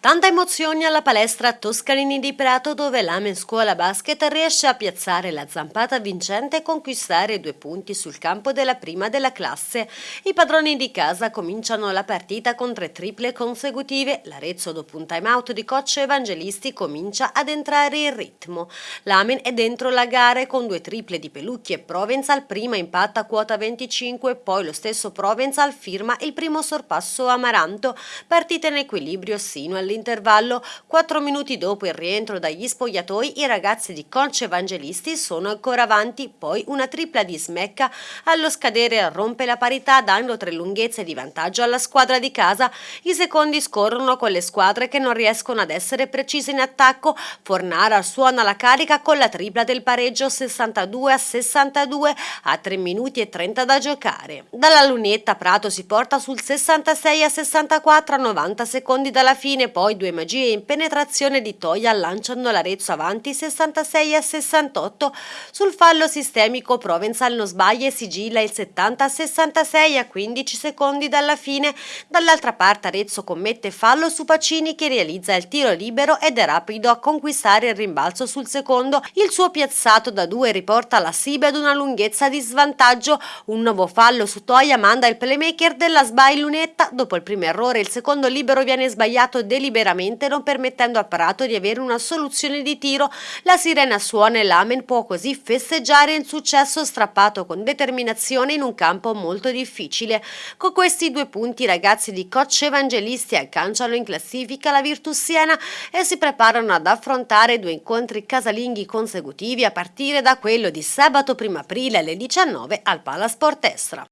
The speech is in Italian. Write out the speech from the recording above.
Tanta emozione alla palestra Toscanini di Prato dove l'Amen Scuola Basket riesce a piazzare la zampata vincente e conquistare due punti sul campo della prima della classe. I padroni di casa cominciano la partita con tre triple consecutive. L'Arezzo dopo un time out di coach Evangelisti comincia ad entrare in ritmo. L'Amen è dentro la gara con due triple di Pelucchi e Provenzal, prima impatta quota 25 poi lo stesso Provenzal firma il primo sorpasso Amaranto. Partita in equilibrio sino al all'intervallo, quattro minuti dopo il rientro dagli spogliatoi, i ragazzi di Conce Evangelisti sono ancora avanti, poi una tripla di smecca allo scadere rompe la parità dando tre lunghezze di vantaggio alla squadra di casa. I secondi scorrono con le squadre che non riescono ad essere precise in attacco. Fornara suona la carica con la tripla del pareggio 62 a 62 a 3 minuti e 30 da giocare. Dalla lunetta Prato si porta sul 66 a 64 a 90 secondi dalla fine, poi due magie in penetrazione di Toia lanciano l'Arezzo avanti 66 a 68. Sul fallo sistemico Provenzal non sbaglia e sigilla il 70 a 66 a 15 secondi dalla fine. Dall'altra parte Arezzo commette fallo su Pacini che realizza il tiro libero ed è rapido a conquistare il rimbalzo sul secondo. Il suo piazzato da due riporta la Sibe ad una lunghezza di svantaggio. Un nuovo fallo su Toia manda il playmaker della sbai lunetta. Dopo il primo errore il secondo libero viene sbagliato deliberatamente liberamente non permettendo a Prato di avere una soluzione di tiro. La sirena suona e l'Amen può così festeggiare il successo strappato con determinazione in un campo molto difficile. Con questi due punti i ragazzi di Coach Evangelisti agganciano in classifica la Virtus Siena e si preparano ad affrontare due incontri casalinghi consecutivi a partire da quello di sabato 1 aprile alle 19 al Palasport Estra.